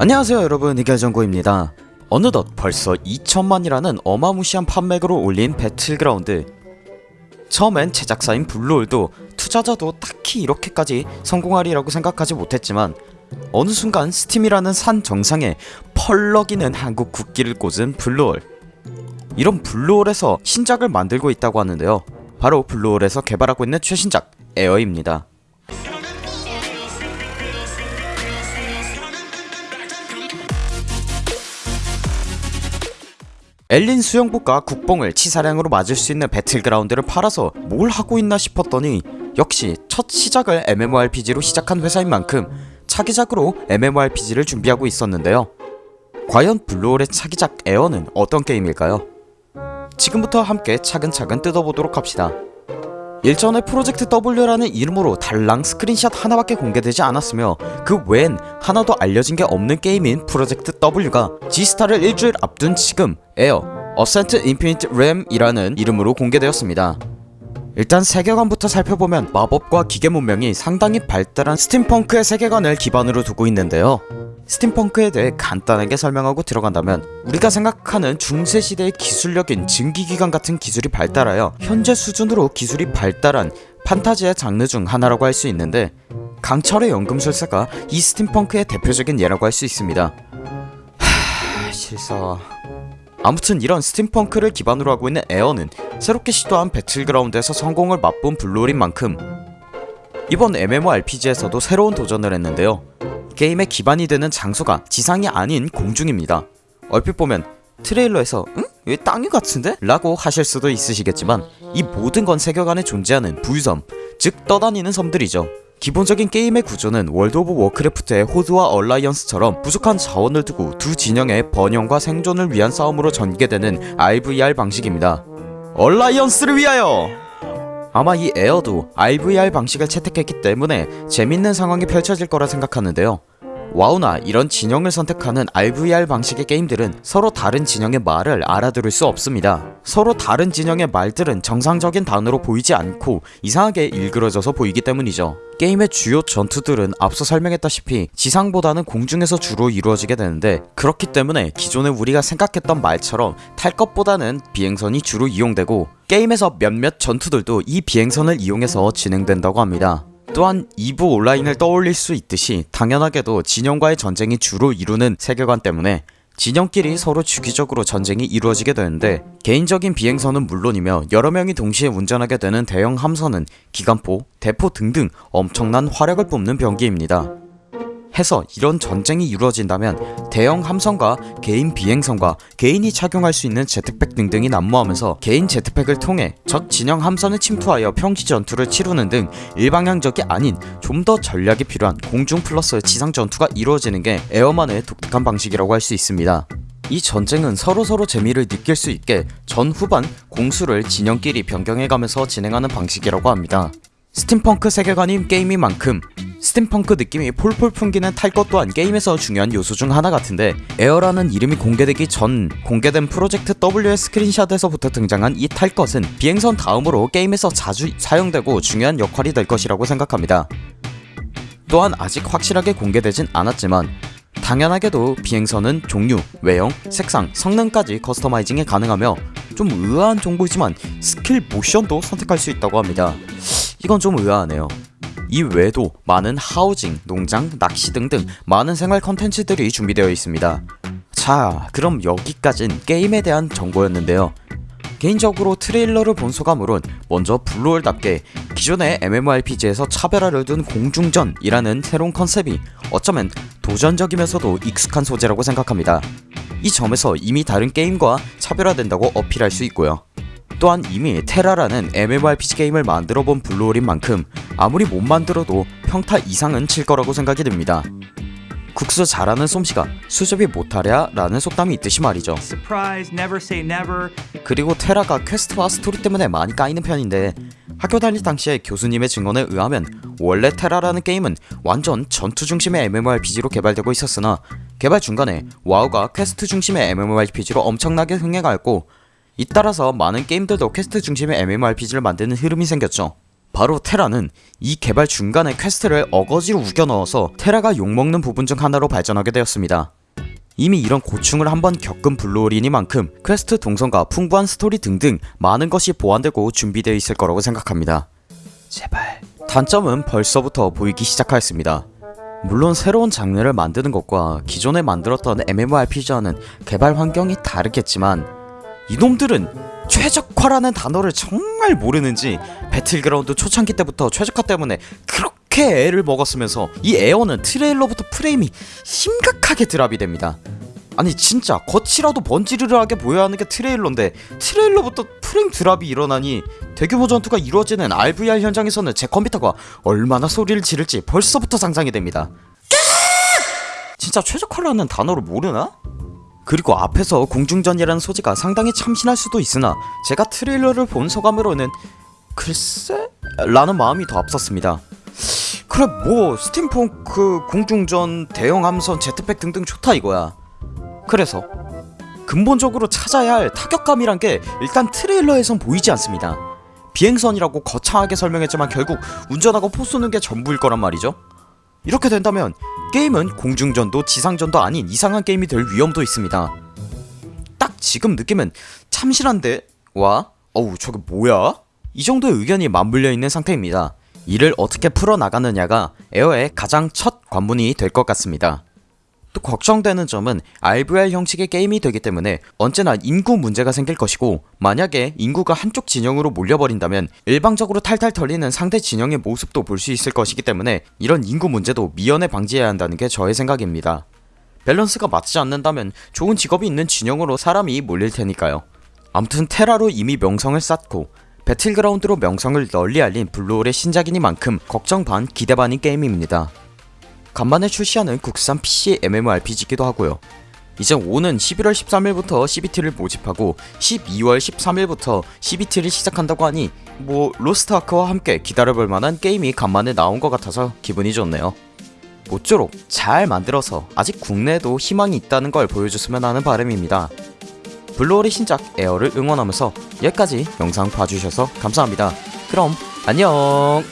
안녕하세요 여러분. 이결정고입니다. 어느덧 벌써 2천만이라는 어마무시한 판매액을 올린 배틀그라운드. 처음엔 제작사인 블루홀도 투자자도 딱히 이렇게까지 성공하리라고 생각하지 못했지만 어느 순간 스팀이라는 산 정상에 펄럭이는 한국 국기를 꽂은 블루홀. 이런 블루홀에서 신작을 만들고 있다고 하는데요. 바로 블루홀에서 개발하고 있는 최신작 에어입니다 엘린 수영복과 국뽕을 치사량으로 맞을 수 있는 배틀그라운드를 팔아서 뭘 하고 있나 싶었더니 역시 첫 시작을 MMORPG로 시작한 회사인 만큼 차기작으로 MMORPG를 준비하고 있었는데요 과연 블루홀의 차기작 에어는 어떤 게임일까요? 지금부터 함께 차근차근 뜯어보도록 합시다 일전에 프로젝트 W라는 이름으로 달랑 스크린샷 하나밖에 공개되지 않았으며 그 외엔 하나도 알려진 게 없는 게임인 프로젝트 W가 G스타를 일주일 앞둔 지금 에어 Ascent Infinite Realm이라는 이름으로 공개되었습니다. 일단 세계관부터 살펴보면 마법과 기계 문명이 상당히 발달한 스팀펑크의 세계관을 기반으로 두고 있는데요 스팀펑크에 대해 간단하게 설명하고 들어간다면 우리가 생각하는 중세시대의 기술력인 증기기관 같은 기술이 발달하여 현재 수준으로 기술이 발달한 판타지의 장르 중 하나라고 할 수 있는데 강철의 연금술사가 이 스팀펑크의 대표적인 예라고 할 수 있습니다. 하... 실사... 아무튼 이런 스팀펑크를 기반으로 하고 있는 에어는 새롭게 시도한 배틀그라운드에서 성공을 맛본 블루홀인 만큼 이번 MMORPG에서도 새로운 도전을 했는데요 게임의 기반이 되는 장소가 지상이 아닌 공중입니다 얼핏 보면 트레일러에서 응? 왜 땅위 같은데? 라고 하실 수도 있으시겠지만 이 모든 건 세계관에 존재하는 부유섬 즉 떠다니는 섬들이죠 기본적인 게임의 구조는 월드 오브 워크래프트의 호드와 얼라이언스처럼 부족한 자원을 두고 두 진영의 번영과 생존을 위한 싸움으로 전개되는 RVR 방식입니다 얼라이언스를 위하여! 아마 이 에어도 IVR 방식을 채택했기 때문에 재밌는 상황이 펼쳐질 거라 생각하는데요 와우나 이런 진영을 선택하는 RVR 방식의 게임들은 서로 다른 진영의 말을 알아들을 수 없습니다. 서로 다른 진영의 말들은 정상적인 단어로 보이지 않고 이상하게 일그러져서 보이기 때문이죠. 게임의 주요 전투들은 앞서 설명했다시피 지상보다는 공중에서 주로 이루어지게 되는데 그렇기 때문에 기존에 우리가 생각했던 말처럼 탈 것보다는 비행선이 주로 이용되고 게임에서 몇몇 전투들도 이 비행선을 이용해서 진행된다고 합니다 또한 2부 온라인을 떠올릴 수 있듯이 당연하게도 진영과의 전쟁이 주로 이루는 세계관 때문에 진영끼리 서로 주기적으로 전쟁이 이루어지게 되는데 개인적인 비행선은 물론이며 여러 명이 동시에 운전하게 되는 대형 함선은 기관포, 대포 등등 엄청난 화력을 뿜는 병기입니다 해서 이런 전쟁이 이루어진다면 대형 함선과 개인 비행선과 개인이 착용할 수 있는 제트팩 등등이 난무하면서 개인 제트팩을 통해 적 진영 함선에 침투하여 평지 전투를 치르는 등 일방향적이 아닌 좀 더 전략이 필요한 공중 플러스 지상 전투가 이루어지는 게 에어만의 독특한 방식이라고 할 수 있습니다. 이 전쟁은 서로서로 재미를 느낄 수 있게 전 후반 공수를 진영끼리 변경해가면서 진행하는 방식이라고 합니다 스팀펑크 세계관인 게임인 만큼 스팀펑크 느낌이 폴폴 풍기는 탈 것 또한 게임에서 중요한 요소 중 하나 같은데 에어라는 이름이 공개되기 전 공개된 프로젝트 W의 스크린샷에서부터 등장한 이 탈 것은 비행선 다음으로 게임에서 자주 사용되고 중요한 역할이 될 것이라고 생각합니다. 또한 아직 확실하게 공개되진 않았지만 당연하게도 비행선은 종류, 외형, 색상, 성능까지 커스터마이징이 가능하며 좀 의아한 정보이지만 스킬 모션도 선택할 수 있다고 합니다 이건 좀 의아하네요. 이 외에도 많은 하우징, 농장, 낚시 등등 많은 생활 컨텐츠들이 준비되어 있습니다. 자 그럼 여기까진 게임에 대한 정보였는데요. 개인적으로 트레일러를 본 소감으론 먼저 블루홀답게 기존의 MMORPG에서 차별화를 둔 공중전이라는 새로운 컨셉이 어쩌면 도전적이면서도 익숙한 소재라고 생각합니다. 이 점에서 이미 다른 게임과 차별화된다고 어필할 수 있고요 또한 이미 테라라는 MMORPG 게임을 만들어본 블루홀인 만큼 아무리 못 만들어도 평타 이상은 칠 거라고 생각이 듭니다 국수 잘하는 솜씨가 수제비 못하랴 라는 속담이 있듯이 말이죠. 그리고 테라가 퀘스트와 스토리 때문에 많이 까이는 편인데 학교 다닐 당시에 교수님의 증언에 의하면 원래 테라라는 게임은 완전 전투 중심의 MMORPG로 개발되고 있었으나 개발 중간에 와우가 퀘스트 중심의 MMORPG로 엄청나게 흥행하였고 잇따라서 많은 게임들도 퀘스트 중심의 MMORPG를 만드는 흐름이 생겼죠 바로 테라는 이 개발 중간에 퀘스트를 어거지로 우겨 넣어서 테라가 욕먹는 부분 중 하나로 발전하게 되었습니다. 이미 이런 고충을 한번 겪은 블루홀이니만큼 퀘스트 동선과 풍부한 스토리 등등 많은 것이 보완되고 준비되어 있을 거라고 생각합니다. 제발. 단점은 벌써부터 보이기 시작하였습니다. 물론 새로운 장르를 만드는 것과 기존에 만들었던 MMORPG와는 개발 환경이 다르겠지만 이놈들은 최적화라는 단어를 정말 모르는지 배틀그라운드 초창기 때부터 최적화 때문에 그렇게 애를 먹었으면서 이 에어는 트레일러부터 프레임이 심각하게 drop이 됩니다. 아니 진짜 겉이라도 번지르르하게 보여야 하는 게 트레일러인데 트레일러부터 프레임 drop이 일어나니 대규모 전투가 이루어지는 RVR 현장에서는 제 컴퓨터가 얼마나 소리를 지를지 벌써부터 상상이 됩니다. 진짜 최적화라는 단어를 모르나? 그리고 앞에서 공중전이라는 소재가 상당히 참신할 수도 있으나 제가 트레일러를 본 소감으로는 글쎄? 라는 마음이 더 앞섰습니다. 그래 뭐 스팀펑크 공중전 대형 함선 jetpack 등등 좋다 이거야. 그래서 근본적으로 찾아야 할 타격감이란 게 일단 트레일러에선 보이지 않습니다. 비행선이라고 거창하게 설명했지만 결국 운전하고 포 쏘는 게 전부일 거란 말이죠. 이렇게 된다면 게임은 공중전도 지상전도 아닌 이상한 게임이 될 위험도 있습니다. 딱 지금 느낌은 참신한데 와 어우 저게 뭐야? 이 정도의 의견이 맞물려 있는 상태입니다. 이를 어떻게 풀어나가느냐가 에어의 가장 첫 관문이 될 것 같습니다. 또 걱정되는 점은 RVR 형식의 게임이 되기 때문에 언제나 인구 문제가 생길 것이고 만약에 인구가 한쪽 진영으로 몰려버린다면 일방적으로 탈탈 털리는 상대 진영의 모습도 볼 수 있을 것이기 때문에 이런 인구 문제도 미연에 방지해야 한다는 게 저의 생각입니다. 밸런스가 맞지 않는다면 좋은 직업이 있는 진영으로 사람이 몰릴 테니까요. 암튼 테라로 이미 명성을 쌓고 배틀그라운드로 명성을 널리 알린 블루홀의 신작이니만큼 걱정 반 기대 반인 게임입니다. 간만에 출시하는 국산 PC MMORPG이기도 하고요. 이제 오는 11월 13일부터 CBT를 모집하고 12월 13일부터 CBT를 시작한다고 하니 뭐 로스트아크와 함께 기다려볼 만한 게임이 간만에 나온 것 같아서 기분이 좋네요. 모쪼록 잘 만들어서 아직 국내에도 희망이 있다는 걸 보여줬으면 하는 바람입니다. 블루홀의 신작 에어를 응원하면서 여기까지 영상 봐주셔서 감사합니다. 그럼 안녕